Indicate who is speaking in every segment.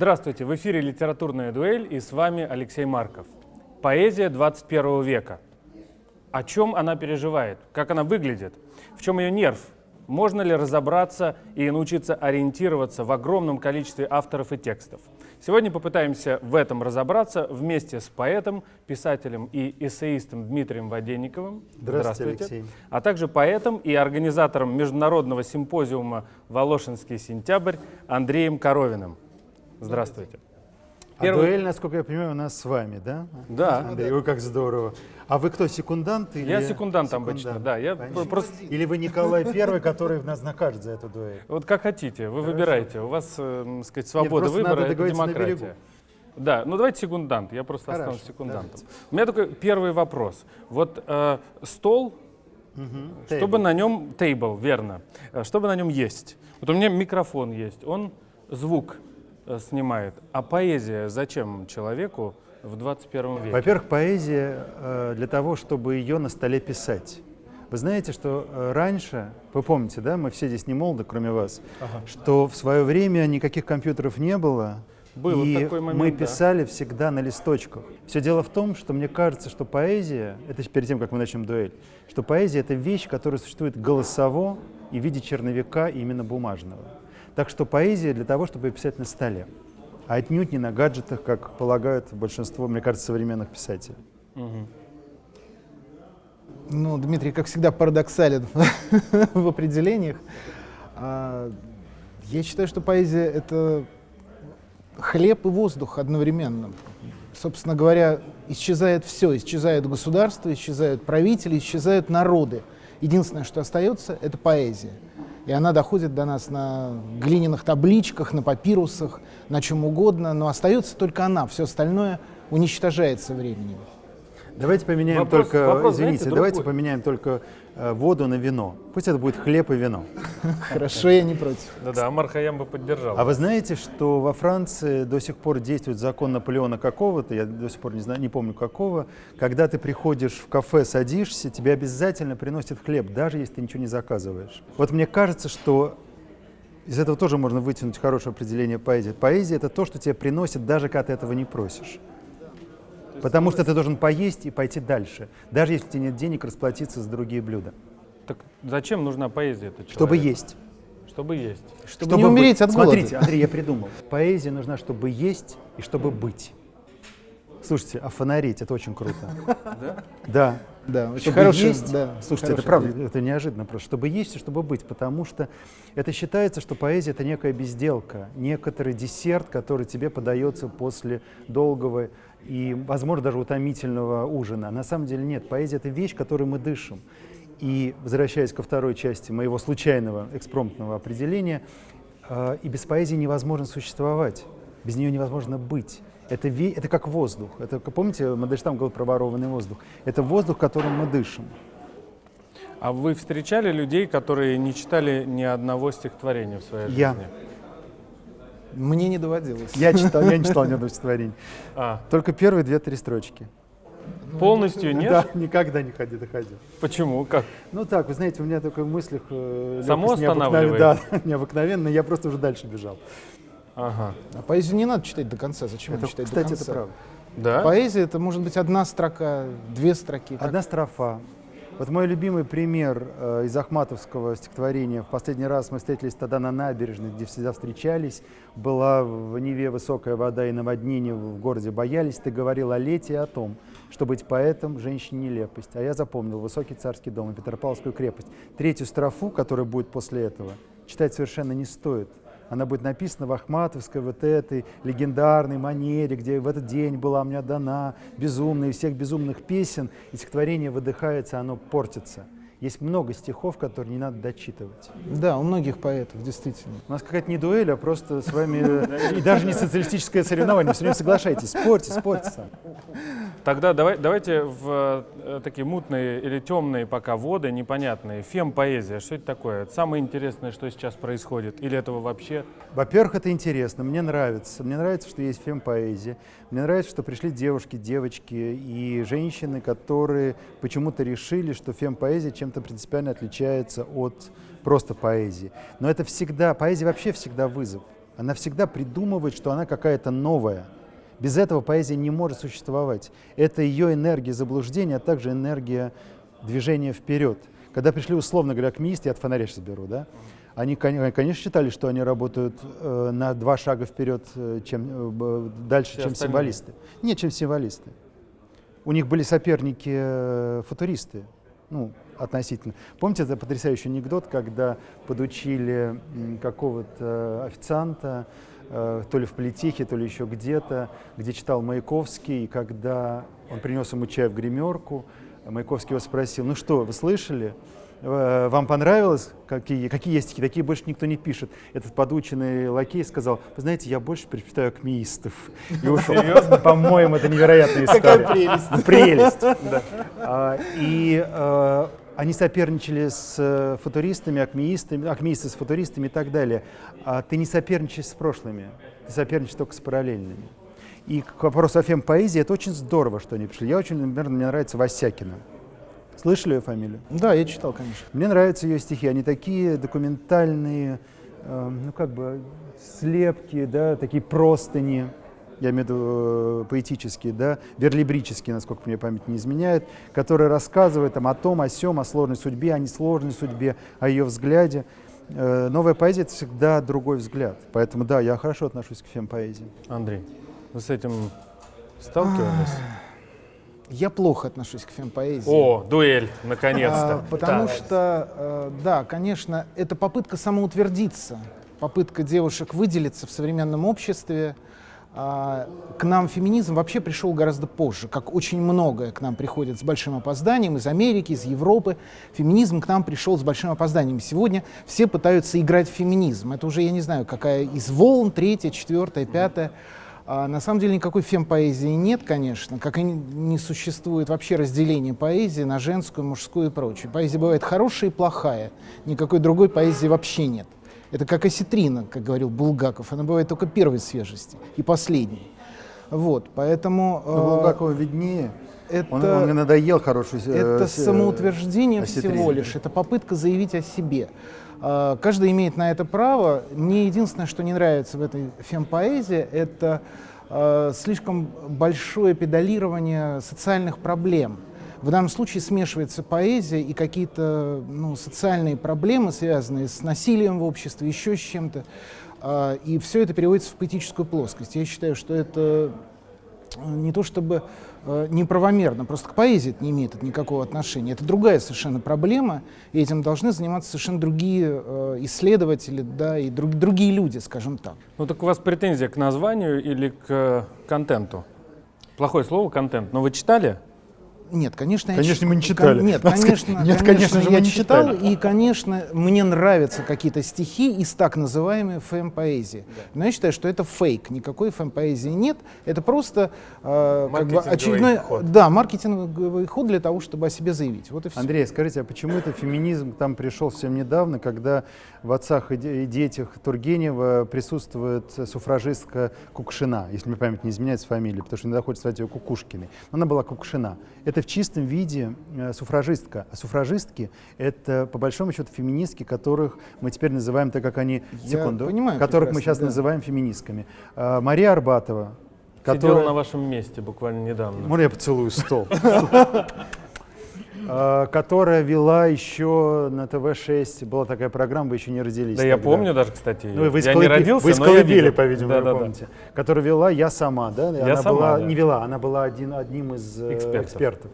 Speaker 1: Здравствуйте, в эфире «Литературная дуэль» и с вами Алексей Марков. Поэзия 21 века. О чем она переживает? Как она выглядит? В чем ее нерв? Можно ли разобраться и научиться ориентироваться в огромном количестве авторов и текстов? Сегодня попытаемся в этом разобраться вместе с поэтом, писателем и эссеистом Дмитрием Воденниковым.
Speaker 2: Здравствуйте, Алексей.
Speaker 1: А также поэтом и организатором международного симпозиума «Волошинский сентябрь» Андреем Коровиным. Здравствуйте.
Speaker 2: А Первый... дуэль, насколько я понимаю, у нас с вами, да?
Speaker 1: Да.
Speaker 2: Андрей, ой, как здорово. А вы кто, секундант? Или...
Speaker 1: Я секундант, секундант обычно, да. Я просто...
Speaker 2: Или вы Николай Первый, который нас накажет за эту дуэль?
Speaker 1: Вот как хотите, вы Хорошо. выбираете. У вас, э, сказать, свобода Нет, выбора, это демократия. Да, ну давайте секундант, я просто Хорошо, останусь секундантом. Давайте. У меня только первый вопрос. Вот э, стол, угу, чтобы table. на нем, тейбл, верно, э, чтобы на нем есть. Вот у меня микрофон есть, он звук снимает. А поэзия зачем человеку в 21 веке?
Speaker 2: Во-первых, поэзия э, для того, чтобы ее на столе писать. Вы знаете, что э, раньше, вы помните, да, мы все здесь не молоды, кроме вас, ага. что в свое время никаких компьютеров не было,
Speaker 1: был
Speaker 2: и
Speaker 1: такой момент,
Speaker 2: мы писали да. всегда на листочках. Все дело в том, что мне кажется, что поэзия, это перед тем, как мы начнем дуэль, что поэзия — это вещь, которая существует голосово и в виде черновика именно бумажного. Так что поэзия для того, чтобы писать на столе, а отнюдь не на гаджетах, как полагают большинство, мне кажется, современных писателей. Угу.
Speaker 3: Ну, Дмитрий, как всегда, парадоксален в определениях. А, я считаю, что поэзия — это хлеб и воздух одновременно. Собственно говоря, исчезает все. Исчезает государство, исчезают правители, исчезают народы. Единственное, что остается, это поэзия и она доходит до нас на глиняных табличках, на папирусах, на чем угодно, но остается только она, все остальное уничтожается временем.
Speaker 2: Давайте поменяем вопрос, только, вопрос, извините, знаете, давайте поменяем только э, воду на вино. Пусть это будет хлеб и вино.
Speaker 3: Хорошо, я не против.
Speaker 1: Да-да, Амар Хаям бы поддержал.
Speaker 2: А вы знаете, что во Франции до сих пор действует закон Наполеона какого-то, я до сих пор не знаю, не помню какого, когда ты приходишь в кафе, садишься, тебе обязательно приносят хлеб, даже если ты ничего не заказываешь. Вот мне кажется, что из этого тоже можно вытянуть хорошее определение поэзии. Поэзия — это то, что тебе приносят, даже когда ты этого не просишь. Потому что ты должен поесть и пойти дальше, даже если у тебя нет денег расплатиться за другие блюда.
Speaker 1: Так зачем нужна поэзия?
Speaker 2: Чтобы есть.
Speaker 1: Чтобы есть.
Speaker 3: Чтобы, чтобы не умереть быть. от голода.
Speaker 2: Смотрите, Андрей, я придумал. Поэзия нужна, чтобы есть и чтобы быть. Слушайте, а фонарить это очень круто. Да? Да.
Speaker 3: Да, очень хороший, есть,
Speaker 2: да, слушайте, это правда, идея. это неожиданно просто, чтобы есть и чтобы быть, потому что это считается, что поэзия это некая безделка, некоторый десерт, который тебе подается после долгого и, возможно, даже утомительного ужина. На самом деле нет, поэзия это вещь, которой мы дышим. И, возвращаясь ко второй части моего случайного экспромтного определения, э, и без поэзии невозможно существовать, без нее невозможно быть. Это, это как воздух. Это, помните, Мандельштам говорил про ворованный воздух. Это воздух, которым мы дышим.
Speaker 1: А вы встречали людей, которые не читали ни одного стихотворения в своей
Speaker 2: Я.
Speaker 1: жизни?
Speaker 3: Мне не доводилось.
Speaker 2: Я читал, я не читал ни одного стихотворения. А. Только первые две-три строчки.
Speaker 1: Полностью нет?
Speaker 2: Да, никогда не ходи, доходил.
Speaker 1: Почему? Как?
Speaker 2: Ну так, вы знаете, у меня только в мыслях...
Speaker 1: Э, Само останавливает?
Speaker 2: Да, необыкновенно, я просто уже дальше бежал.
Speaker 3: Ага. А поэзию не надо читать до конца. Зачем
Speaker 2: это,
Speaker 3: читать
Speaker 2: кстати,
Speaker 3: до конца?
Speaker 2: это правда.
Speaker 3: Да? Поэзия это может быть одна строка, две строки.
Speaker 2: Одна как... строфа. Вот мой любимый пример э, из Ахматовского стихотворения. В последний раз мы встретились тогда на набережной, где всегда встречались. Была в Неве высокая вода и наводнение в городе боялись. Ты говорил о лете и о том, что быть поэтом – женщине нелепость. А я запомнил высокий царский дом и Петропавловскую крепость. Третью строфу, которая будет после этого, читать совершенно не стоит – она будет написана в Ахматовской вот этой легендарной манере, где в этот день была мне дана безумная из всех безумных песен, и стихотворение выдыхается, оно портится. Есть много стихов, которые не надо дочитывать.
Speaker 3: Да, у многих поэтов, действительно.
Speaker 2: У нас какая-то не дуэль, а просто с вами э, и даже не социалистическое соревнование. Все время соглашайтесь, спорьте, спорьте сам.
Speaker 1: Тогда давай, давайте в э, такие мутные или темные пока воды, непонятные. Фем-поэзия, что это такое? Это самое интересное, что сейчас происходит? Или этого вообще?
Speaker 2: Во-первых, это интересно, мне нравится. Мне нравится, что есть фем-поэзия. Мне нравится, что пришли девушки, девочки и женщины, которые почему-то решили, что фем-поэзия чем-то принципиально отличается от просто поэзии. Но это всегда, поэзия вообще всегда вызов. Она всегда придумывает, что она какая-то новая. Без этого поэзия не может существовать. Это ее энергия заблуждения, а также энергия движения вперед. Когда пришли, условно говоря, акмеисты, я от фонаря сейчас беру, да, они, конечно, считали, что они работают э, на два шага вперед, э, чем, э, дальше, Все чем остальные. символисты. Нет, чем символисты. У них были соперники футуристы, ну, относительно. Помните, это потрясающий анекдот, когда подучили какого-то официанта, то ли в политехе, то ли еще где-то, где читал Маяковский, и когда он принес ему чай в гримерку, Маяковский его спросил, ну что, вы слышали? Э, вам понравилось, какие, какие есть стихи, такие больше никто не пишет. Этот подученный лакей сказал, вы знаете, я больше предпочитаю акмеистов. И ушел. Серьезно? По-моему, это невероятная история.
Speaker 3: Какая прелесть.
Speaker 2: Прелесть, да. А, и а, они соперничали с э, футуристами, акмеистами, акмеисты с футуристами и так далее. А ты не соперничаешь с прошлыми, ты соперничаешь только с параллельными. И к вопросу о фем-поэзии, это очень здорово, что они пришли. Я очень, например, мне нравится Васякина. Слышали ее фамилию?
Speaker 3: Да, я читал, конечно.
Speaker 2: Мне нравятся ее стихи. Они такие документальные, э, ну как бы слепки, да, такие простыни. Я имею в виду э, поэтические, да, верлибрические, насколько мне память не изменяет, которые рассказывают там, о том, о сем, о сложной судьбе, о несложной судьбе, о ее взгляде. Э, новая поэзия — это всегда другой взгляд. Поэтому, да, я хорошо отношусь к фем-поэзии.
Speaker 1: Андрей, вы с этим сталкивались?
Speaker 3: Я плохо отношусь к фемпоэзии.
Speaker 1: О, дуэль, наконец-то.
Speaker 3: А, потому да. что, э, да, конечно, это попытка самоутвердиться, попытка девушек выделиться в современном обществе. А, к нам феминизм вообще пришел гораздо позже, как очень многое к нам приходит с большим опозданием из Америки, из Европы. Феминизм к нам пришел с большим опозданием. Сегодня все пытаются играть в феминизм. Это уже, я не знаю, какая из волн, третья, четвертая, пятая. А на самом деле никакой фем-поэзии нет, конечно, как и не существует вообще разделения поэзии на женскую, мужскую и прочее. Поэзия бывает хорошая и плохая, никакой другой поэзии вообще нет. Это как осетрина, как говорил Булгаков, она бывает только первой свежести и последней. Вот, поэтому...
Speaker 2: Но э, Булгакова виднее. Это, он, он надоел хорошую
Speaker 3: э, Это самоутверждение всего лишь, это попытка заявить о себе. А, каждый имеет на это право. Мне единственное, что не нравится в этой фемпоэзии, это а, слишком большое педалирование социальных проблем. В данном случае смешивается поэзия и какие-то ну, социальные проблемы, связанные с насилием в обществе, еще с чем-то. А, и все это переводится в поэтическую плоскость. Я считаю, что это не то чтобы э, неправомерно, просто к поэзии это не имеет это никакого отношения. Это другая совершенно проблема, и этим должны заниматься совершенно другие э, исследователи, да, и друг, другие люди, скажем так.
Speaker 1: Ну так у вас претензия к названию или к контенту? Плохое слово контент, но вы читали?
Speaker 3: Нет, конечно,
Speaker 2: конечно, я мы не читали.
Speaker 3: Нет, конечно, нет, конечно, конечно же, я не читал, читали. и, конечно, мне нравятся какие-то стихи из так называемой фэм-поэзии. Да. Но я считаю, что это фейк, никакой фэм-поэзии нет. Это просто э, как бы очередной, ход. да, маркетинговый ход для того, чтобы о себе заявить. Вот и все.
Speaker 2: Андрей, скажите, а почему это феминизм там пришел совсем недавно, когда в отцах и детях Тургенева присутствует суфражистка Кукшина, если мне память не изменяется фамилия, потому что не доходит звать ее Кукушкиной. Но она была Кукшина. Это в чистом виде э, суфражистка. А суфражистки — это, по большому счету, феминистки, которых мы теперь называем, так как они,
Speaker 3: Я секунду, понимаю,
Speaker 2: которых мы сейчас да. называем феминистками. А, Мария Арбатова,
Speaker 1: Сидела которая... на вашем месте буквально недавно.
Speaker 2: Можно я поцелую стол? А, которая вела еще на ТВ-6. Была такая программа, вы еще не родились.
Speaker 1: Да, тогда. я помню даже, кстати.
Speaker 2: Ну, вы я не родился, Вы из колыбели, по-видимому, да, да, помните. Да. Которую вела я сама, да? Я она сама, была, да. не вела, она была один, одним из э, экспертов. экспертов.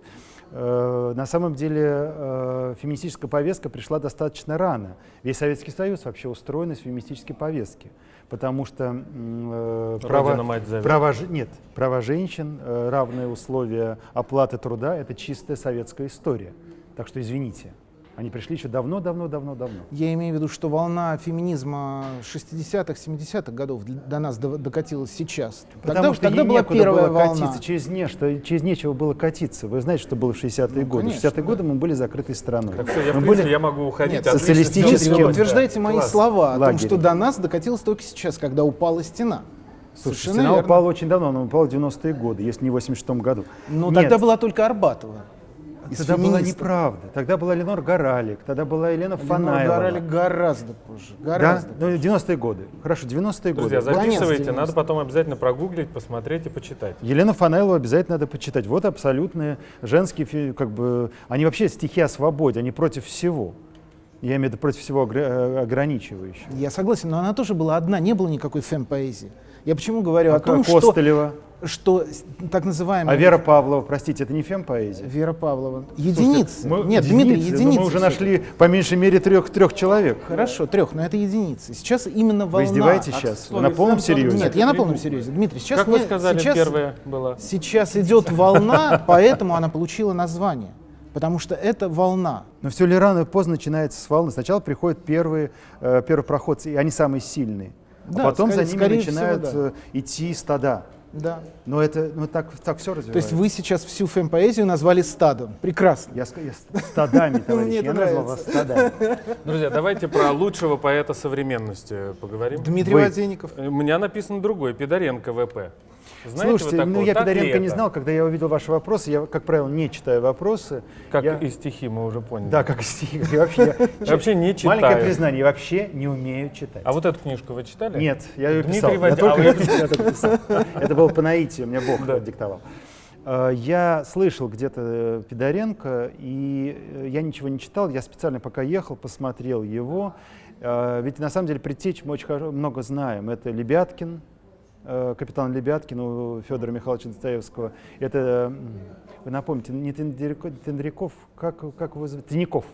Speaker 2: Э, на самом деле э, феминистическая повестка пришла достаточно рано. Весь Советский Союз вообще устроен из феминистической повестки потому что
Speaker 1: э, права,
Speaker 2: права, нет, права женщин, равные условия оплаты труда – это чистая советская история. Так что извините. Они пришли еще давно-давно-давно-давно.
Speaker 3: Я имею в виду, что волна феминизма 60-х, 70-х годов до нас докатилась сейчас.
Speaker 2: Потому тогда, что тогда была первая было волна. катиться, через, не, что, через нечего было катиться. Вы знаете, что было в 60-е ну, годы? в 60-е да. годы мы были закрытой страной.
Speaker 1: Так все, я, мы в принципе, были я могу уходить. Нет,
Speaker 3: социалистически. Утверждаете да. мои Класс. слова о том, что до нас докатилось только сейчас, когда упала стена.
Speaker 2: Слушай, Совершенно стена верно. упала очень давно, она упала в 90-е годы, если не в 86-м году.
Speaker 3: Ну, тогда была только Арбатова.
Speaker 2: Из Тогда была неправда. Тогда была Ленор Горалик, тогда была Елена Фанаева. Ленор
Speaker 3: Горалик гораздо позже. Гораздо
Speaker 2: да? Ну, 90-е годы. Хорошо, 90-е годы.
Speaker 1: Друзья, записывайте, надо потом обязательно прогуглить, посмотреть и почитать.
Speaker 2: Елена Фанаева обязательно надо почитать. Вот абсолютные женские, как бы, они вообще стихи о свободе, они против всего. Я имею в виду против всего э, ограничивающего.
Speaker 3: Я согласен, но она тоже была одна, не было никакой фэм-поэзии. Я почему говорю а о том,
Speaker 2: Костылева?
Speaker 3: что, что так называемая...
Speaker 2: А Вера Павлова, простите, это не фэм-поэзия?
Speaker 3: Вера Павлова. Единицы.
Speaker 2: мы, Нет, единицы, Дмитрий, единицы. Мы уже нашли по меньшей мере трех, трех человек.
Speaker 3: Хорошо, трех, но это единицы. Сейчас именно волна...
Speaker 2: Вы издеваетесь сейчас? Вы на полном серьезе?
Speaker 3: Нет, я на полном серьезе. Дмитрий, сейчас...
Speaker 1: Как
Speaker 3: вы
Speaker 1: сказали,
Speaker 3: сейчас,
Speaker 1: первая была?
Speaker 3: Сейчас идет волна, поэтому она получила название потому что это волна.
Speaker 2: Но все ли рано или поздно начинается с волны. Сначала приходят первые, э, проходцы, и они самые сильные. А да, а потом скорее, за ними начинают всего, да. Э, идти стада.
Speaker 3: Да.
Speaker 2: Но это ну, так, так все развивается.
Speaker 3: То есть вы сейчас всю фэм-поэзию назвали стадом. Прекрасно.
Speaker 2: Я, я стадами, товарищ. Я назвал вас стадами.
Speaker 1: Друзья, давайте про лучшего поэта современности поговорим.
Speaker 3: Дмитрий Водеников.
Speaker 1: У меня написан другой, Пидоренко ВП.
Speaker 2: Знаете Слушайте, ну я Пидоренко не знал, когда я увидел ваши вопросы, я, как правило, не читаю вопросы.
Speaker 1: Как
Speaker 2: я...
Speaker 1: и стихи, мы уже поняли.
Speaker 2: Да, как и стихи. Я вообще,
Speaker 1: я вообще не читаю.
Speaker 2: Маленькое признание, я вообще не умею читать.
Speaker 1: А вот эту книжку вы читали?
Speaker 2: Нет, я ее писал. Я только а писал. Это было по наитию, мне Бог диктовал. А, я слышал где-то э, Пидоренко, и э, я ничего не читал, я специально пока ехал, посмотрел его. Ведь на самом деле предтеч мы очень много знаем. Это Лебяткин, Э, капитан Лебяткин у Федора Михайловича Достоевского. Это, вы напомните, не Тендряков, как, как его зовут? Тиняков.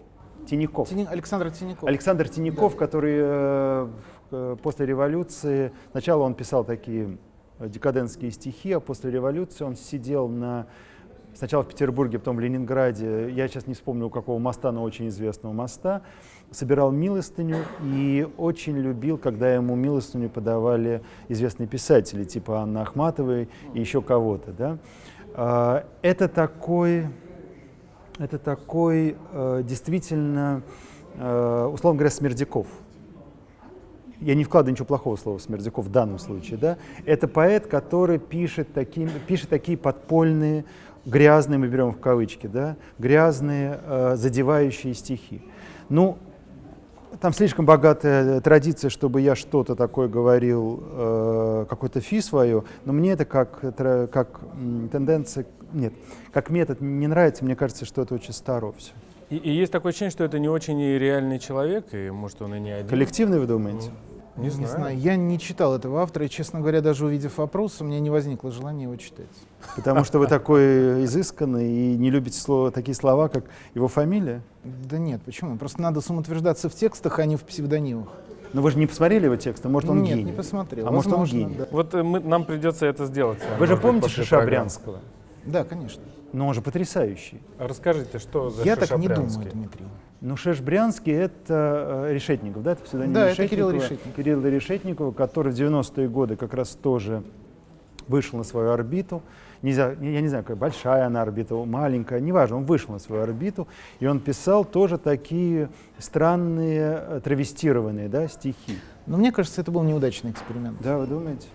Speaker 3: Тиняков. Тини, Александр Тиняков.
Speaker 2: Александр Тиняков, да. который э, э, после революции, сначала он писал такие декадентские стихи, а после революции он сидел на сначала в Петербурге, потом в Ленинграде, я сейчас не вспомню, у какого моста, но очень известного моста, собирал милостыню и очень любил, когда ему милостыню подавали известные писатели, типа Анны Ахматовой и еще кого-то. Да? А, это такой, это такой э, действительно, э, условно говоря, Смердяков. Я не вкладываю ничего плохого слова Смердяков в данном случае. Да? Это поэт, который пишет такие, пишет такие подпольные, грязные, мы берем в кавычки, да? грязные, э, задевающие стихи. Ну, там слишком богатая традиция, чтобы я что-то такое говорил, э, какой-то фи свою, но мне это как, как тенденция, нет, как метод не нравится, мне кажется, что это очень старо все.
Speaker 1: И, и есть такое ощущение, что это не очень реальный человек, и может он и не один.
Speaker 2: Коллективный, вы думаете? Ну.
Speaker 3: Не, не знаю. знаю. Я не читал этого автора, и, честно говоря, даже увидев вопрос, у меня не возникло желания его читать.
Speaker 2: Потому что вы такой изысканный и не любите слово, такие слова, как его фамилия?
Speaker 3: Да нет, почему? Просто надо самоутверждаться в текстах, а не в псевдонимах.
Speaker 2: Но вы же не посмотрели его тексты, может он
Speaker 3: Нет,
Speaker 2: гений?
Speaker 3: не посмотрел.
Speaker 2: А Возможно, может он гений?
Speaker 1: Да. Вот э, мы, нам придется это сделать.
Speaker 2: Вы же помните Шиша Брянского?
Speaker 3: Да, конечно.
Speaker 2: Но он же потрясающий.
Speaker 1: Расскажите, что за
Speaker 3: Я так не думаю, Дмитрий.
Speaker 2: Ну, Шеш Брянский — это э, Решетников, да? Это
Speaker 3: псевдоним да, это Кирилл Решетников.
Speaker 2: Кирилл Решетникова, который в 90-е годы как раз тоже вышел на свою орбиту. Нельзя, я не знаю, какая большая она орбита, маленькая, неважно, он вышел на свою орбиту, и он писал тоже такие странные, э, травестированные да, стихи.
Speaker 3: Но мне кажется, это был неудачный эксперимент.
Speaker 2: Да, вы думаете?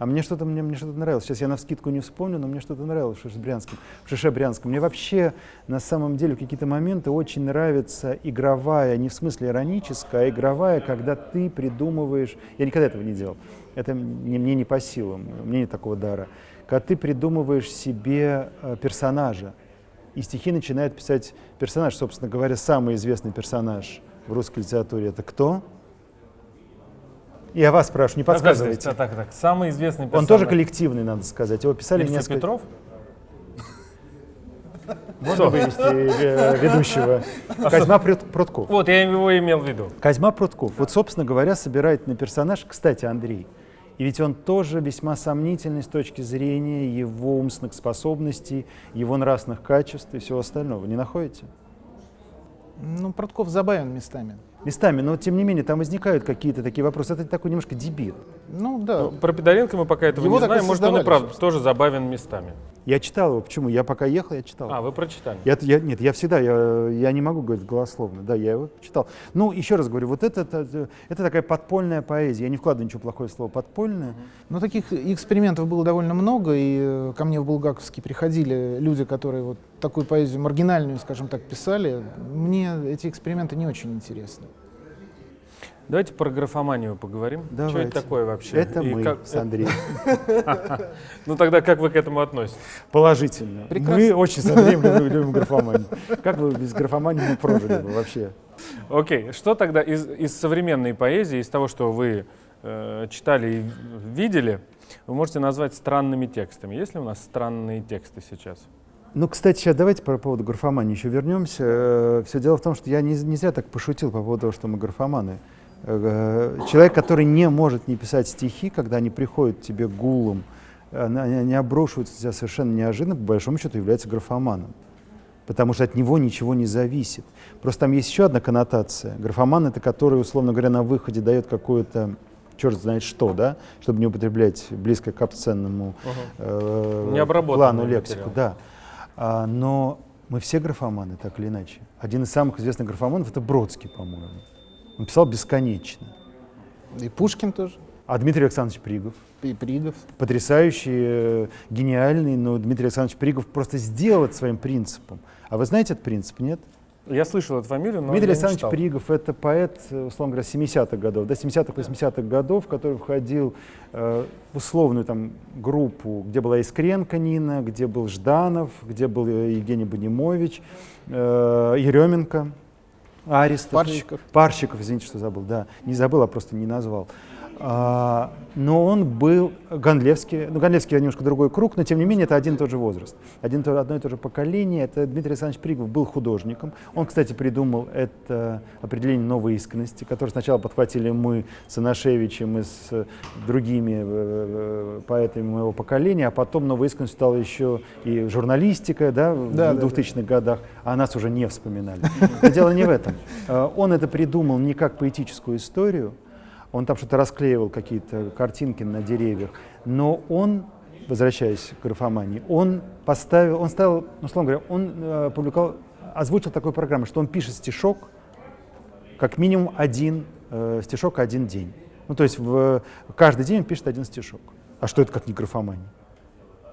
Speaker 2: А мне что-то мне, мне что-то нравилось. Сейчас я на вскидку не вспомню, но мне что-то нравилось в Шишебрянском. В Шишебрянском. Мне вообще на самом деле в какие-то моменты очень нравится игровая, не в смысле ироническая, а игровая, когда ты придумываешь... Я никогда этого не делал. Это мне, мне не по силам, мне нет такого дара. Когда ты придумываешь себе э, персонажа, и стихи начинает писать персонаж. Собственно говоря, самый известный персонаж в русской литературе — это кто? Я вас спрашиваю, не подсказывайте.
Speaker 1: Так, так, так. Самый известный персонаж.
Speaker 2: Он тоже коллективный, надо сказать. Его писали
Speaker 1: Илья несколько... Петров?
Speaker 2: Можно вывести э, ведущего? Козьма Прутков.
Speaker 1: Вот, я его имел в виду.
Speaker 2: Козьма Прутков. Вот, собственно говоря, собирает на персонаж, кстати, Андрей. И ведь он тоже весьма сомнительный с точки зрения его умственных способностей, его нравственных качеств и всего остального. Не находите?
Speaker 3: Ну, Прутков забавен местами
Speaker 2: местами, но тем не менее там возникают какие-то такие вопросы. Это такой немножко дебил.
Speaker 3: Ну да. Ну,
Speaker 1: про Пидоренко мы пока этого Его не знаем. Может, он и правда тоже забавен местами.
Speaker 2: Я читал его. Почему? Я пока ехал, я читал.
Speaker 1: А, вы прочитали?
Speaker 2: Я, я, нет, я всегда, я, я не могу говорить голословно. Да, я его читал. Ну, еще раз говорю, вот это, это, это такая подпольная поэзия. Я не вкладываю ничего плохое слово подпольная.
Speaker 3: Но ну, таких экспериментов было довольно много, и э, ко мне в Булгаковске приходили люди, которые вот такую поэзию маргинальную, скажем так, писали, мне эти эксперименты не очень интересны.
Speaker 1: Давайте про графоманию поговорим.
Speaker 2: Давайте.
Speaker 1: Что это такое вообще?
Speaker 2: Это И мы как... с Андреем.
Speaker 1: Ну тогда как вы к этому относитесь?
Speaker 2: Положительно. Мы очень с Андреем любим графоманию. Как вы без графомании мы прожили бы вообще?
Speaker 1: Окей, что тогда из современной поэзии, из того, что вы э, читали и видели, вы можете назвать странными текстами? Есть ли у нас странные тексты сейчас?
Speaker 2: Ну, кстати, сейчас давайте по поводу графомании еще вернемся. Э, Все дело в том, что я не, не зря так пошутил по поводу того, что мы графоманы. Э, человек, который не может не писать стихи, когда они приходят тебе гулом, они обрушиваются тебя совершенно неожиданно, по большому счету является графоманом. Потому что от него ничего не зависит. Просто там есть еще одна коннотация. Графоман — это который, условно говоря, на выходе дает какую-то черт знает что, да, чтобы не употреблять близко к обсценному
Speaker 1: угу. э,
Speaker 2: плану лексику. Да. А, но мы все графоманы, так или иначе. Один из самых известных графоманов — это Бродский, по-моему. Он писал бесконечно.
Speaker 3: И Пушкин тоже.
Speaker 2: А Дмитрий Александрович Пригов.
Speaker 3: И Пригов.
Speaker 2: Потрясающий, э, гениальный, но Дмитрий Александрович Пригов просто сделал это своим принципом. А вы знаете этот принцип, нет?
Speaker 1: Я слышал эту фамилию, но
Speaker 2: Дмитрий Александрович Пригов — это поэт, условно говоря, 70-х годов, до 70-х, 80-х годов, который входил э, в условную там группу, где была Искренко Нина, где был Жданов, где был э, Евгений Бонимович, э, Еременко. Аристов.
Speaker 3: Парщиков.
Speaker 2: Парщиков, извините, что забыл, да. Не забыл, а просто не назвал. Но он был Ганлевский, ну Ганлевский немножко другой круг, но тем не менее это один и тот же возраст, один, одно и то же поколение. Это Дмитрий Александрович Пригов был художником. Он, кстати, придумал это определение новой искренности, которое сначала подхватили мы с Анашевичем и с другими э, э, поэтами моего поколения, а потом новой искренностью стала еще и журналистика да, да, в 2000-х да, да. годах, а нас уже не вспоминали. Но дело не в этом. Э, он это придумал не как поэтическую историю, он там что-то расклеивал, какие-то картинки на деревьях. Но он, возвращаясь к графомании, он поставил, он ставил, ну, условно говоря, он э, публиковал, озвучил такую программу, что он пишет стишок, как минимум один э, стишок один день. Ну, то есть в, каждый день он пишет один стишок. А что это как не графомания?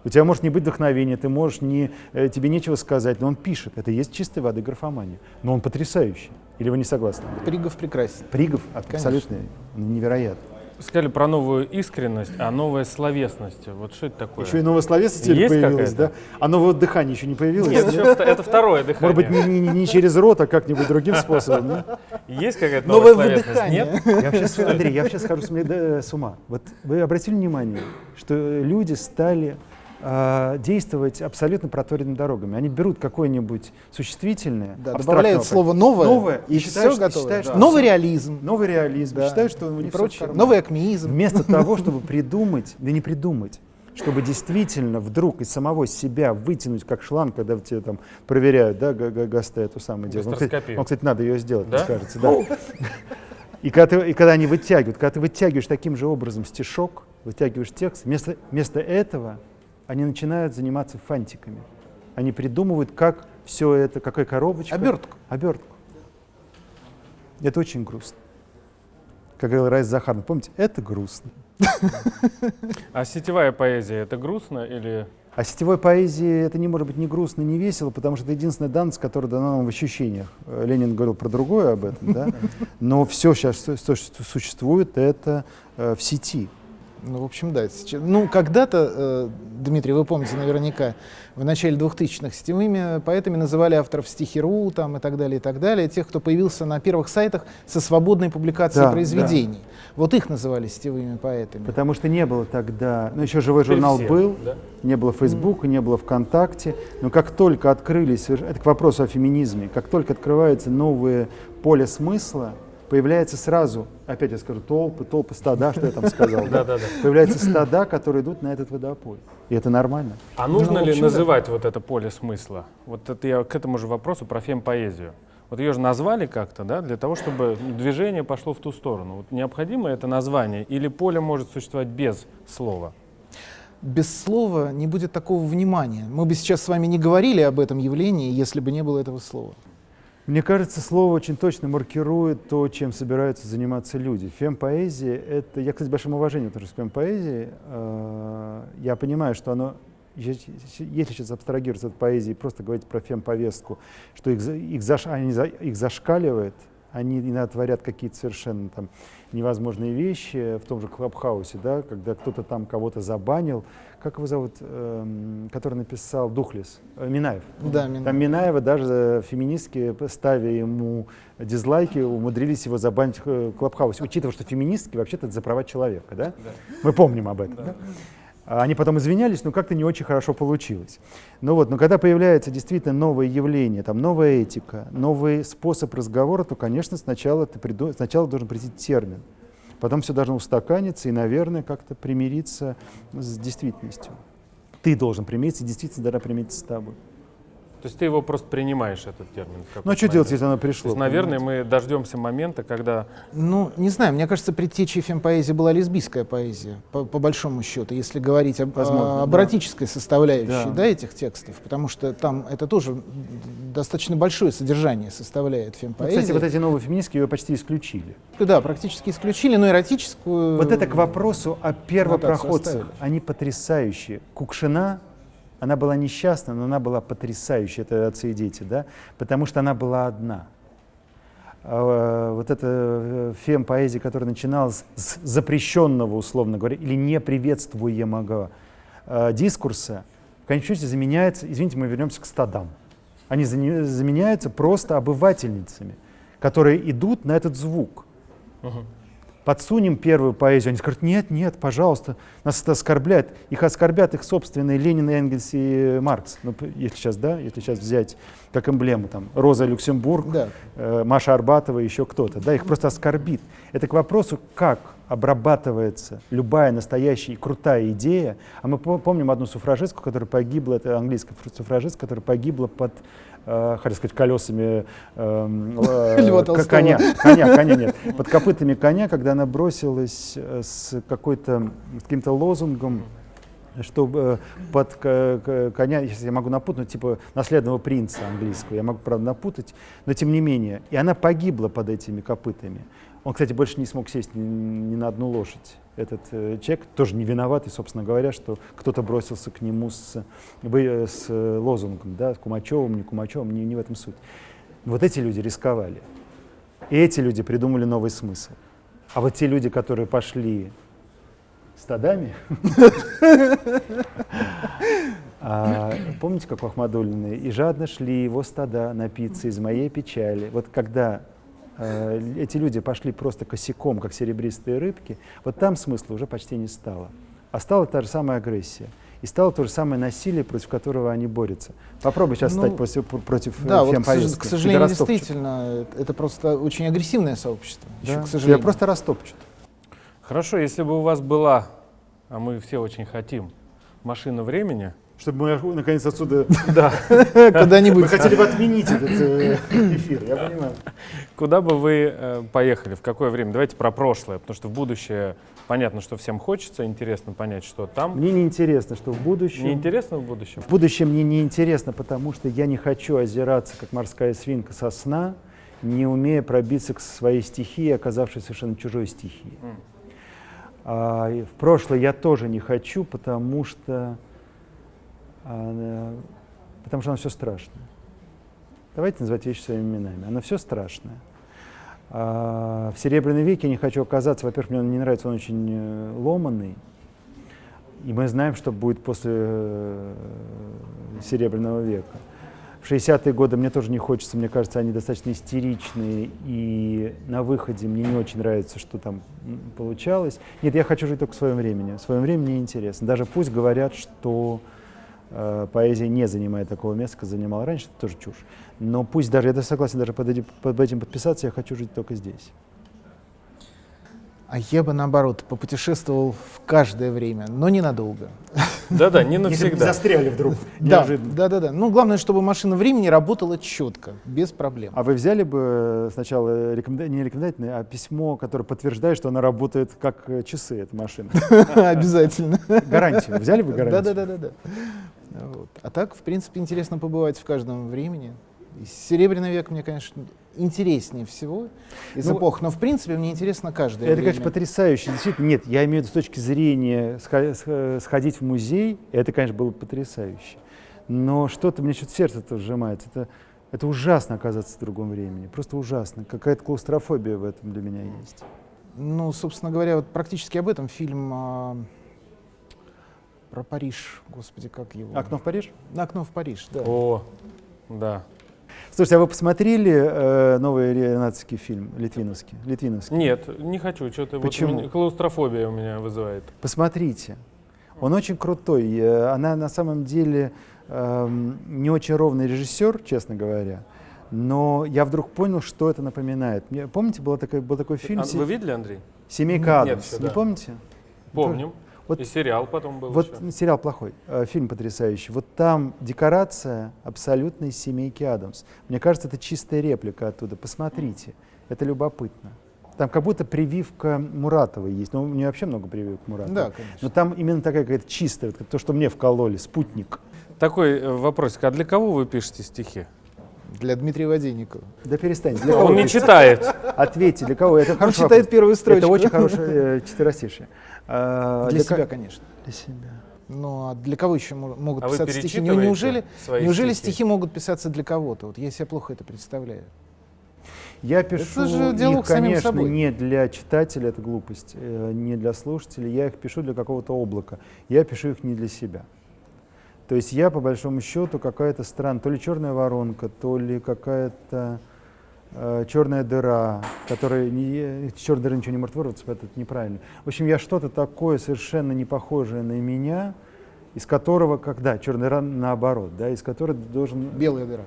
Speaker 2: У тебя может не быть вдохновения, ты можешь не, э, тебе нечего сказать, но он пишет. Это есть чистой воды графомания. Но он потрясающий. Или вы не согласны?
Speaker 3: Пригов прекрасен.
Speaker 2: Пригов абсолютно невероятно.
Speaker 1: Сказали про новую искренность, а новая словесность. Вот что это такое?
Speaker 2: Еще и новая словесность теперь появилась, да? А новое дыхание еще не появилось?
Speaker 1: Нет, это второе дыхание.
Speaker 2: Может быть, не, не, не через рот, а как-нибудь другим способом?
Speaker 1: Есть какая-то новая новое словесность?
Speaker 2: Нет? Я сейчас, Андрей, я сейчас схожу с ума. Вот вы обратили внимание, что люди стали э, действовать абсолютно проторенными дорогами. Они берут какое-нибудь существительное,
Speaker 3: да, добавляют слово новое,
Speaker 2: новое
Speaker 3: и, и считают,
Speaker 2: все готово. Считают,
Speaker 3: да. Новый реализм.
Speaker 2: Новый реализм. Да. Считают, что у них
Speaker 3: прочее. Новый акмеизм.
Speaker 2: Вместо того, чтобы придумать, да не придумать, чтобы действительно вдруг из самого себя вытянуть как шланг, когда тебе там проверяют, да, ГАСТ эту самую дело. Он, кстати, он, кстати, надо ее сделать, да? мне кажется, да. И когда, ты, и когда они вытягивают, когда ты вытягиваешь таким же образом стишок, вытягиваешь текст, вместо, вместо этого они начинают заниматься фантиками. Они придумывают, как все это, какая коробочка.
Speaker 3: Обертку.
Speaker 2: Обертку. Это очень грустно. Как говорил Райс Захаров, помните, это грустно.
Speaker 1: А сетевая поэзия — это грустно или...
Speaker 2: А сетевой поэзии это не может быть ни грустно, ни весело, потому что это единственная данность, которая дана нам в ощущениях. Ленин говорил про другое об этом, да? но все сейчас, что существует, это э, в сети.
Speaker 3: Ну, в общем, да. Сейчас, ну, когда-то, э, Дмитрий, вы помните наверняка, в начале 2000-х сетевыми поэтами называли авторов стихи.ру там, и так далее, и так далее, тех, кто появился на первых сайтах со свободной публикацией да, произведений. Да. Вот их называли сетевыми поэтами.
Speaker 2: Потому что не было тогда, ну, еще живой журнал все, был, да? не было Фейсбука, mm. не было ВКонтакте, но как только открылись, это к вопросу о феминизме, как только открывается новое поле смысла, появляется сразу, опять я скажу, толпы, толпы стада, что я там сказал, да? появляются стада, которые идут на этот водопой. И это нормально.
Speaker 1: А нужно ну, ли называть вот это поле смысла? Вот это я к этому же вопросу про фемпоэзию. Вот ее же назвали как-то, да, для того, чтобы движение пошло в ту сторону. Вот необходимо это название или поле может существовать без слова?
Speaker 3: без слова не будет такого внимания. Мы бы сейчас с вами не говорили об этом явлении, если бы не было этого слова.
Speaker 2: Мне кажется, слово очень точно маркирует то, чем собираются заниматься люди. Фемпоэзия — это... Я, кстати, с большим уважением тоже к фемпоэзии. Э, я понимаю, что оно если сейчас абстрагироваться от поэзии, просто говорить про фем-повестку, что их, их, заш, они, их зашкаливает, они иногда творят какие-то совершенно там невозможные вещи в том же Клабхаусе, да, когда кто-то там кого-то забанил. Как его зовут, эм, который написал Духлес? Э, Минаев.
Speaker 3: Да, Минаев.
Speaker 2: Там Минаева даже феминистки, ставя ему дизлайки, умудрились его забанить в Клабхаусе, учитывая, что феминистки вообще-то за права человека, да? да. Мы помним об этом. Да. Да? А они потом извинялись, но как-то не очень хорошо получилось. Ну вот, но когда появляется действительно новое явление, там новая этика, новый способ разговора, то, конечно, сначала, ты приду... сначала должен прийти термин. Потом все должно устаканиться и, наверное, как-то примириться с действительностью. Ты должен примириться, действительно должна примириться с тобой.
Speaker 1: То есть ты его просто принимаешь, этот термин?
Speaker 2: Ну, а что делать, если оно пришло?
Speaker 1: То есть, наверное, мы дождемся момента, когда...
Speaker 3: Ну, не знаю, мне кажется, предтечей фем-поэзии была лесбийская поэзия, по, по большому счету, если говорить об, Возможно, об да. эротической составляющей да. Да, этих текстов, потому что там это тоже достаточно большое содержание составляет фем-поэзия.
Speaker 2: Ну, кстати, вот эти новые феминистки ее почти исключили.
Speaker 3: Да, практически исключили, но эротическую...
Speaker 2: Вот это к вопросу о первопроходцах. Они потрясающие. Кукшина она была несчастна, но она была потрясающая, это отцы и дети, да, потому что она была одна. А, вот эта э, фем-поэзия, которая начиналась с запрещенного, условно говоря, или неприветствуемого э, дискурса, в конечном счете заменяется, извините, мы вернемся к стадам. Они заменяются просто обывательницами, которые идут на этот звук. Uh-huh подсунем первую поэзию. Они скажут, нет, нет, пожалуйста, нас это оскорбляет. Их оскорбят их собственные Ленин, Энгельс и Маркс. Ну, если сейчас, да, если сейчас взять как эмблему там Роза Люксембург, да. э, Маша Арбатова, еще кто-то, да, их просто оскорбит. Это к вопросу, как обрабатывается любая настоящая и крутая идея. А мы помним одну суфражистку, которая погибла, это английская суфражистка, которая погибла под э, хотел сказать, колесами э, э, коня, коня, коня нет, под копытами коня, когда она бросилась э, с какой-то, каким-то лозунгом, чтобы под коня, если я могу напутать, типа наследного принца английского, я могу, правда, напутать, но тем не менее. И она погибла под этими копытами. Он, кстати, больше не смог сесть ни, ни на одну лошадь. Этот э, человек тоже не виноватый, собственно говоря, что кто-то бросился к нему с, вы, с лозунгом, да, с Кумачевым, не Кумачевым, не, не в этом суть. Вот эти люди рисковали. И эти люди придумали новый смысл. А вот те люди, которые пошли стадами, а, помните, как у Ахмадулиной? «И жадно шли его стада напиться из моей печали». Вот когда Э, эти люди пошли просто косяком, как серебристые рыбки, вот там смысла уже почти не стало. А стала та же самая агрессия. И стало то же самое насилие, против которого они борются. Попробуй сейчас ну, стать против, против
Speaker 3: да, вот, к, к сожалению, действительно, это просто очень агрессивное сообщество.
Speaker 2: Да? Еще, к сожалению. Тебя просто растопчут.
Speaker 1: Хорошо, если бы у вас была, а мы все очень хотим, машина времени,
Speaker 2: чтобы мы наконец отсюда
Speaker 3: да. куда-нибудь.
Speaker 2: Мы хотели бы отменить этот э, эфир, я понимаю.
Speaker 1: Куда бы вы э, поехали, в какое время? Давайте про прошлое, потому что в будущее понятно, что всем хочется, интересно понять, что там.
Speaker 2: Мне не интересно, что в будущем.
Speaker 1: Не интересно в будущем?
Speaker 2: В будущем мне не интересно, потому что я не хочу озираться, как морская свинка со сна, не умея пробиться к своей стихии, оказавшись совершенно чужой стихии. Mm. А, в прошлое я тоже не хочу, потому что потому что оно все страшное. Давайте называть вещи своими именами. Оно все страшное. А, в Серебряном веке не хочу оказаться, во-первых, мне он не нравится, он очень э, ломанный. И мы знаем, что будет после э, Серебряного века. В 60-е годы мне тоже не хочется, мне кажется, они достаточно истеричные, и на выходе мне не очень нравится, что там получалось. Нет, я хочу жить только в своем времени. В своем времени интересно. Даже пусть говорят, что Э, поэзия не занимает такого места, как занимала раньше, это тоже чушь. Но пусть даже, я даже согласен даже под этим, под этим подписаться, я хочу жить только здесь.
Speaker 3: А я бы, наоборот, попутешествовал в каждое время, но ненадолго.
Speaker 1: Да-да, не навсегда. Если бы
Speaker 2: застряли вдруг,
Speaker 3: да, Да-да-да. Ну, главное, чтобы машина времени работала четко, без проблем.
Speaker 2: А вы взяли бы сначала рекоменда... не рекомендательное, а письмо, которое подтверждает, что она работает как часы, эта машина?
Speaker 3: Обязательно.
Speaker 2: Гарантию. Взяли бы гарантию?
Speaker 3: Да-да-да. А так, в принципе, интересно побывать в каждом времени. Серебряный век мне, конечно, интереснее всего из ну, эпох. Но, в принципе, мне интересно каждое
Speaker 2: Это,
Speaker 3: время.
Speaker 2: конечно, потрясающе. Действительно, нет, я имею в виду с точки зрения сходить в музей, это, конечно, было потрясающе. Но что-то, мне что-то сердце-то сжимается. Это, это ужасно оказаться в другом времени. Просто ужасно. Какая-то клаустрофобия в этом для меня есть.
Speaker 3: Ну, собственно говоря, вот практически об этом фильм а, про Париж. Господи, как его?
Speaker 2: «Окно в Париж»?
Speaker 3: «Окно в Париж», да.
Speaker 1: О, да.
Speaker 2: Слушайте, а вы посмотрели э, новый ренатовский фильм, литвиновский? литвиновский?
Speaker 1: Нет, не хочу. Что-то
Speaker 2: Почему?
Speaker 1: Вот у меня, клаустрофобия у меня вызывает.
Speaker 2: Посмотрите. Он очень крутой. Э, она на самом деле э, не очень ровный режиссер, честно говоря. Но я вдруг понял, что это напоминает. Помните, был такой, был такой фильм?
Speaker 1: А, вы видели, Андрей?
Speaker 2: «Семейка Адамс». Нет, не да. помните?
Speaker 1: Помним. Вот, и сериал потом был
Speaker 2: Вот
Speaker 1: еще.
Speaker 2: сериал плохой, э, фильм потрясающий. Вот там декорация абсолютной семейки Адамс. Мне кажется, это чистая реплика оттуда. Посмотрите, это любопытно. Там как будто прививка Муратова есть. Ну, у нее вообще много прививок Муратова.
Speaker 3: Да, конечно.
Speaker 2: Но там именно такая какая-то чистая, вот, то, что мне вкололи, спутник.
Speaker 1: Такой э, вопросик. А для кого вы пишете стихи?
Speaker 3: Для Дмитрия Водейникова.
Speaker 2: Да перестань.
Speaker 1: Для Он не читает.
Speaker 2: Ответьте, для кого? Это
Speaker 3: Он читает первую строчку.
Speaker 2: Это очень хорошее э, четверостишее.
Speaker 3: А, для, для себя, конечно.
Speaker 2: Для себя.
Speaker 3: Ну а для кого еще могут
Speaker 1: а
Speaker 3: писаться стихи? Неужели, неужели стихи? стихи могут писаться для кого-то? Вот я себе плохо это представляю.
Speaker 2: Я пишу это же диалог их, конечно, собой. не для читателя, это глупость, э, не для слушателей, я их пишу для какого-то облака. Я пишу их не для себя. То есть я, по большому счету, какая-то странная, то ли черная воронка, то ли какая-то э, черная дыра, которая не, черная дыра ничего не может вырваться, поэтому это неправильно. В общем, я что-то такое совершенно не похожее на меня, из которого, когда черная дыра наоборот, да, из которой должен...
Speaker 3: Белая дыра.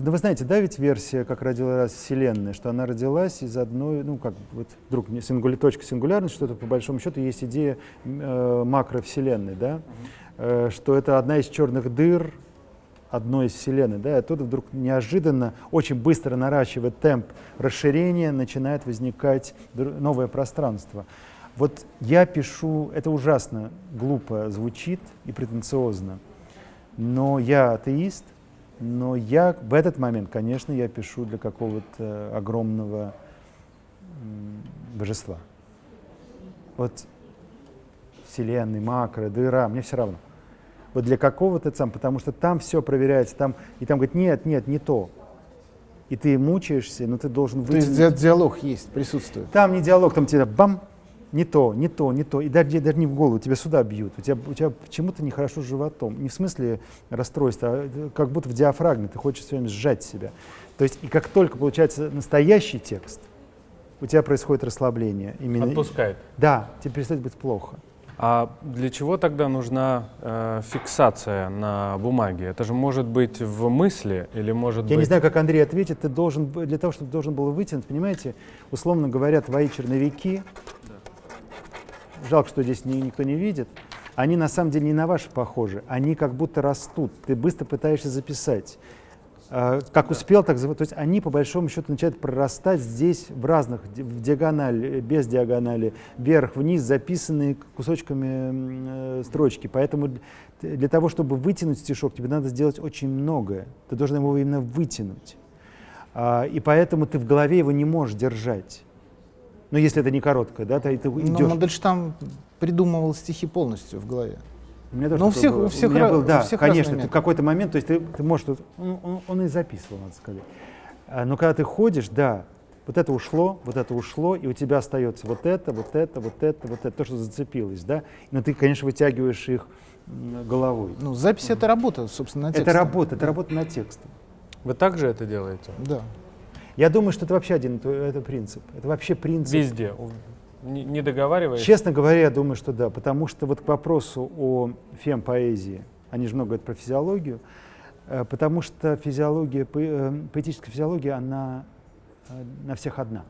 Speaker 2: Да вы знаете, да, ведь версия, как родилась Вселенная, что она родилась из одной, ну, как вот вдруг сингуля, точка сингулярности, что это по большому счету есть идея э, макровселенной, да, uh-huh. э, что это одна из черных дыр, одной из Вселенной, да, и оттуда вдруг неожиданно, очень быстро наращивая темп расширения, начинает возникать новое пространство. Вот я пишу, это ужасно глупо звучит и претенциозно, но я атеист, но я в этот момент, конечно, я пишу для какого-то огромного божества. Вот Вселенной, макро, дыра, мне все равно вот для какого-то сам, потому что там все проверяется, там, и там говорит, нет, нет, не то. И ты мучаешься, но ты должен
Speaker 3: выйти. То есть диалог есть, присутствует?
Speaker 2: Там не диалог, там тебе бам, не то, не то, не то. И даже, даже не в голову, тебя сюда бьют. У тебя, у тебя почему-то нехорошо с животом. Не в смысле расстройства, а как будто в диафрагме. Ты хочешь все время сжать себя. То есть, и как только получается настоящий текст, у тебя происходит расслабление.
Speaker 1: Именно, Отпускает.
Speaker 2: Да, тебе перестает быть плохо.
Speaker 1: А для чего тогда нужна э, фиксация на бумаге? Это же может быть в мысли или может
Speaker 2: Я
Speaker 1: быть...
Speaker 2: не знаю, как Андрей ответит. Ты должен, для того, чтобы должен был вытянуть, понимаете, условно говоря, твои черновики, да. жалко, что здесь ни, никто не видит, они на самом деле не на ваши похожи, они как будто растут. Ты быстро пытаешься записать. А, как успел, так То есть они, по большому счету, начинают прорастать здесь в разных, в диагонали, без диагонали, вверх, вниз, записанные кусочками э, строчки. Поэтому для того, чтобы вытянуть стишок, тебе надо сделать очень многое. Ты должен его именно вытянуть. А, и поэтому ты в голове его не можешь держать. Но если это не короткое, да, то ты идешь. Но
Speaker 3: Мандельштам придумывал стихи полностью в голове.
Speaker 2: У меня тоже Но
Speaker 3: у всех, у всех,
Speaker 2: у меня был, да,
Speaker 3: всех
Speaker 2: конечно, ты в какой-то момент, то есть ты, ты можешь, он, он, он и записывал, надо сказать. А, но когда ты ходишь, да, вот это ушло, вот это ушло, и у тебя остается вот это, вот это, вот это, вот это, то, что зацепилось, да. Но ты, конечно, вытягиваешь их головой.
Speaker 3: Ну, запись это работа, собственно,
Speaker 2: на текстом. Это работа, это работа на текстом.
Speaker 1: Вы также это делаете?
Speaker 3: Да.
Speaker 2: Я думаю, что это вообще один это принцип. Это вообще принцип.
Speaker 1: Везде. Не, не договариваешь?
Speaker 2: Честно говоря, я думаю, что да, потому что вот к вопросу о фемпоэзии, они же много говорят про физиологию, э, потому что физиология, э, поэтическая физиология, она э, на всех одна.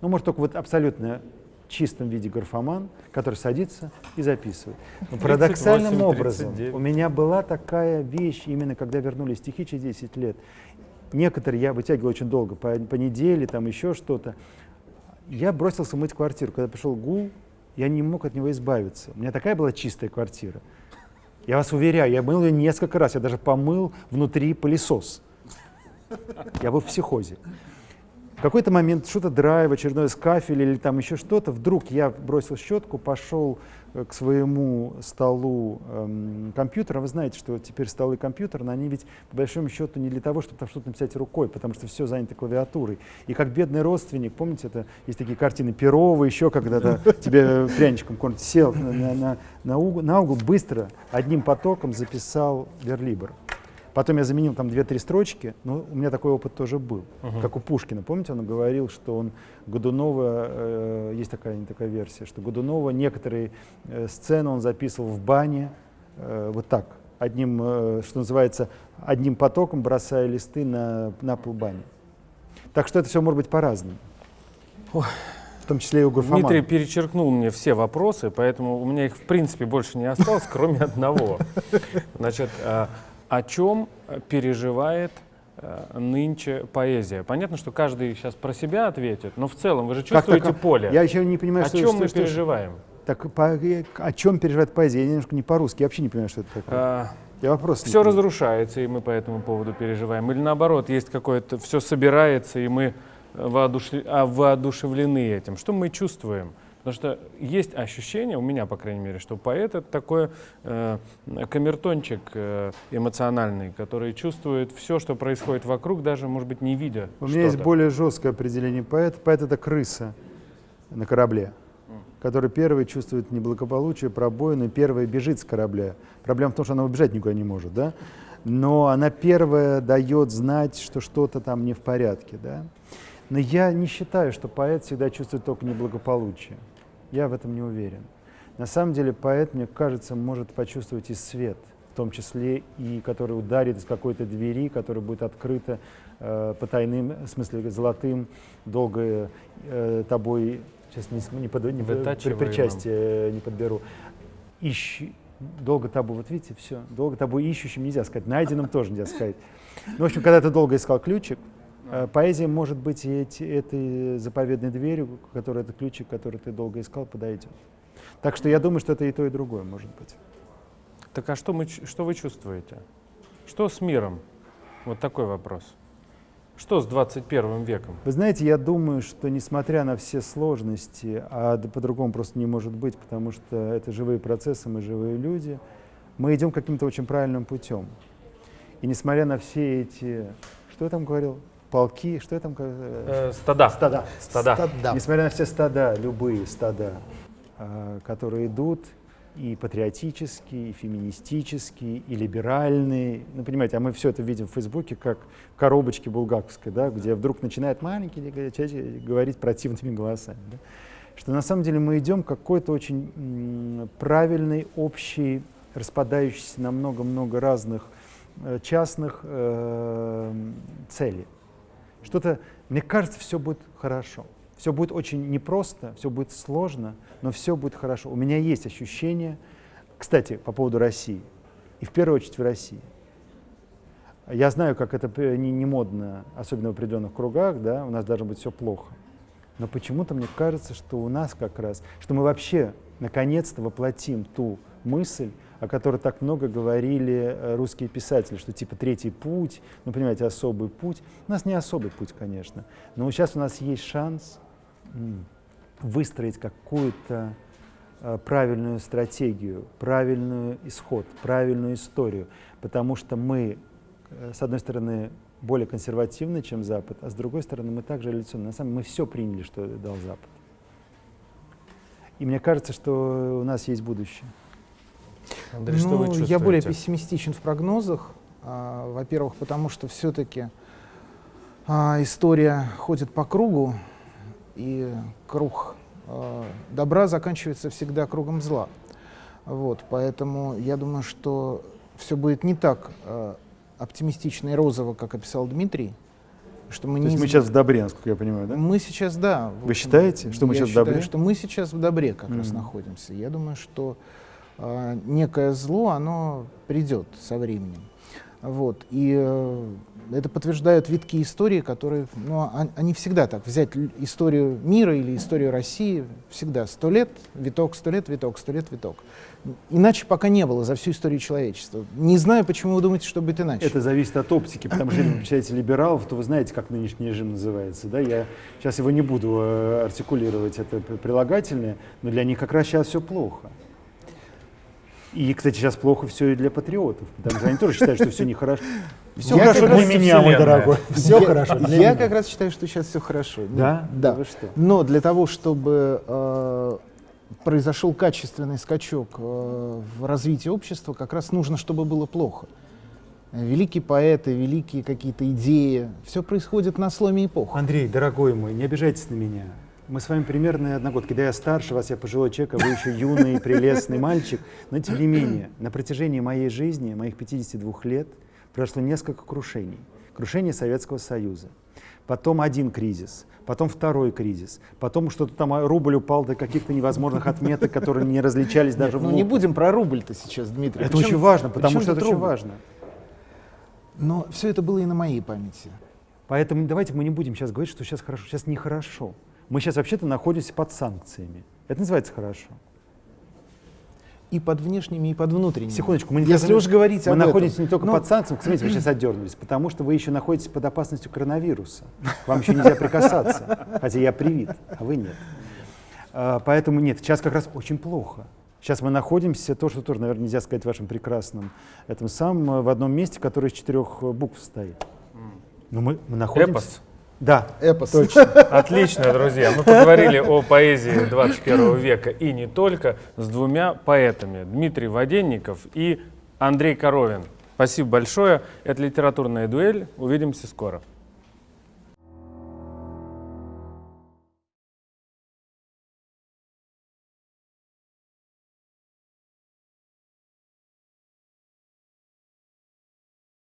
Speaker 2: Ну, может, только вот абсолютно чистом виде графоман, который садится и записывает. Но парадоксальным 38, образом у меня была такая вещь, именно когда вернулись стихи через 10 лет. Некоторые я вытягивал очень долго, по, по неделе, там еще что-то. Я бросился мыть квартиру. Когда пришел гул, я не мог от него избавиться. У меня такая была чистая квартира. Я вас уверяю, я мыл ее несколько раз. Я даже помыл внутри пылесос. Я был в психозе. В какой-то момент что-то драйв, очередной скафель или там еще что-то, вдруг я бросил щетку, пошел э, к своему столу эм, компьютера. Вы знаете, что теперь столы компьютера, они ведь по большому счету не для того, чтобы там что-то написать рукой, потому что все занято клавиатурой. И как бедный родственник, помните, это есть такие картины Перова, еще когда-то тебе пряничком сел на, на, на, угол, на угол, быстро одним потоком записал верлибр. Потом я заменил там две-три строчки, но у меня такой опыт тоже был, uh-huh. как у Пушкина. Помните, он говорил, что он Годунова, э, есть такая, не такая версия, что Годунова некоторые э, сцены он записывал в бане э, вот так, одним, э, что называется, одним потоком бросая листы на, на пол бани. Так что это все может быть по-разному. В том числе и у Гурфамана.
Speaker 1: Дмитрий перечеркнул мне все вопросы, поэтому у меня их в принципе больше не осталось, кроме одного. Значит, а, о чем переживает э, нынче поэзия. Понятно, что каждый сейчас про себя ответит, но в целом вы же чувствуете
Speaker 2: как,
Speaker 1: поле.
Speaker 2: Я еще не понимаю,
Speaker 1: о
Speaker 2: что,
Speaker 1: чем
Speaker 2: что,
Speaker 1: мы
Speaker 2: что,
Speaker 1: переживаем.
Speaker 2: Так по, о чем переживает поэзия? Я немножко не по-русски, я вообще не понимаю, что это такое. А,
Speaker 1: я вопрос. Все разрушается, и мы по этому поводу переживаем. Или наоборот, есть какое-то, все собирается, и мы воодушев... а, воодушевлены этим. Что мы чувствуем? Потому что есть ощущение, у меня, по крайней мере, что поэт — это такой э, камертончик э, эмоциональный, который чувствует все, что происходит вокруг, даже, может быть, не видя
Speaker 2: У меня есть более жесткое определение поэта. Поэт — это крыса на корабле, который первый чувствует неблагополучие, пробоину, первый бежит с корабля. Проблема в том, что она убежать никуда не может, да? Но она первая дает знать, что что-то там не в порядке, да? Но я не считаю, что поэт всегда чувствует только неблагополучие. Я в этом не уверен. На самом деле поэт, мне кажется, может почувствовать и свет, в том числе и который ударит из какой-то двери, которая будет открыта э, по тайным, в смысле золотым, долго э, тобой, сейчас не, не, под, не при причастие не подберу, ищи, долго тобой, вот видите, все, долго тобой ищущим нельзя сказать, найденным тоже нельзя сказать. Ну, в общем, когда ты долго искал ключик, Э, поэзия может быть и эти, этой заповедной дверью, которая это ключик, который ты долго искал, подойдет. Так что я думаю, что это и то, и другое может быть.
Speaker 1: Так а что, мы, что вы чувствуете? Что с миром? Вот такой вопрос. Что с 21 веком?
Speaker 2: Вы знаете, я думаю, что несмотря на все сложности, а по-другому просто не может быть, потому что это живые процессы, мы живые люди, мы идем каким-то очень правильным путем. И несмотря на все эти... Что я там говорил? Полки, что там?
Speaker 1: Э, стада.
Speaker 2: Стада. Стада. стада. Несмотря на все стада, любые стада, э, которые идут, и патриотические, и феминистические, и либеральные. Ну, понимаете, а мы все это видим в Фейсбуке как коробочки булгаковской, да, где вдруг начинает маленький говорить противными голосами. Да? Что на самом деле мы идем к какой-то очень правильной, общей, распадающейся на много-много разных э, частных э, целей. Что-то, мне кажется, все будет хорошо. Все будет очень непросто, все будет сложно, но все будет хорошо. У меня есть ощущение, кстати, по поводу России, и в первую очередь в России. Я знаю, как это не, не модно, особенно в определенных кругах, да, у нас должно быть все плохо. Но почему-то мне кажется, что у нас как раз, что мы вообще наконец-то воплотим ту мысль, о которой так много говорили э, русские писатели, что типа третий путь, ну, понимаете, особый путь. У нас не особый путь, конечно, но сейчас у нас есть шанс выстроить какую-то э, правильную стратегию, правильный исход, правильную историю, потому что мы, э, с одной стороны, более консервативны, чем Запад, а с другой стороны, мы также революционны. На самом деле мы все приняли, что дал Запад. И мне кажется, что у нас есть будущее.
Speaker 3: Андрей, ну, что вы чувствуете? Я более пессимистичен в прогнозах. А, Во-первых, потому что все-таки а, история ходит по кругу, и круг а, добра заканчивается всегда кругом зла. Вот, поэтому я думаю, что все будет не так а, оптимистично и розово, как описал Дмитрий. Что мы
Speaker 2: То не есть мы сейчас в добре, насколько я понимаю, да?
Speaker 3: Мы сейчас, да.
Speaker 2: Вы считаете, что мы сейчас
Speaker 3: считаю,
Speaker 2: в добре?
Speaker 3: что мы сейчас в добре как mm-hmm. раз находимся. Я думаю, что некое зло, оно придет со временем. Вот. И э, это подтверждают витки истории, которые, ну, они всегда так. Взять историю мира или историю России, всегда сто лет, виток, сто лет, виток, сто лет, виток. Иначе пока не было за всю историю человечества. Не знаю, почему вы думаете, что будет иначе.
Speaker 2: Это зависит от оптики, потому что если вы читаете либералов, то вы знаете, как нынешний режим называется. Да? Я сейчас его не буду э, артикулировать, это прилагательное, но для них как раз сейчас все плохо. И, кстати, сейчас плохо все и для патриотов, потому что они тоже считают, что все нехорошо.
Speaker 3: Все я хорошо для меня, мой дорогой. Все хорошо. Я как раз считаю, что сейчас все хорошо.
Speaker 2: Да?
Speaker 3: Да. Но для того, чтобы э, произошел качественный скачок э, в развитии общества, как раз нужно, чтобы было плохо. Великие поэты, великие какие-то идеи, все происходит на сломе эпох.
Speaker 2: Андрей, дорогой мой, не обижайтесь на меня. Мы с вами примерно одногодки. Когда я старше вас, я пожилой человек, а вы еще юный, прелестный мальчик. Но тем не менее, на протяжении моей жизни, моих 52 лет, прошло несколько крушений. Крушение Советского Союза. Потом один кризис, потом второй кризис, потом что-то там а, рубль упал до каких-то невозможных отметок, которые не различались даже
Speaker 3: Нет, в Ну не будем про рубль-то сейчас, Дмитрий.
Speaker 2: Это очень важно, потому что это очень важно.
Speaker 3: Но все это было и на моей памяти.
Speaker 2: Поэтому давайте мы не будем сейчас говорить, что сейчас хорошо. Сейчас нехорошо. Мы сейчас вообще-то находимся под санкциями. Это называется хорошо.
Speaker 3: И под внешними, и под внутренними.
Speaker 2: Секундочку, мы не
Speaker 3: Если уж говорить
Speaker 2: мы
Speaker 3: об
Speaker 2: находимся
Speaker 3: этом.
Speaker 2: не только Но... под санкциями, смотрите, вы сейчас отдернулись, потому что вы еще находитесь под опасностью коронавируса. Вам еще нельзя прикасаться, хотя я привит, а вы нет. А, поэтому нет, сейчас как раз очень плохо. Сейчас мы находимся, то, что тоже, наверное, нельзя сказать вашим прекрасном, этом самом, в одном месте, которое из четырех букв стоит.
Speaker 1: Но мы, мы находимся... Эпос.
Speaker 2: Да,
Speaker 3: эпос.
Speaker 1: Точно. Отлично, друзья. Мы поговорили о поэзии 21 века и не только с двумя поэтами. Дмитрий Воденников и Андрей Коровин. Спасибо большое. Это «Литературная дуэль». Увидимся скоро.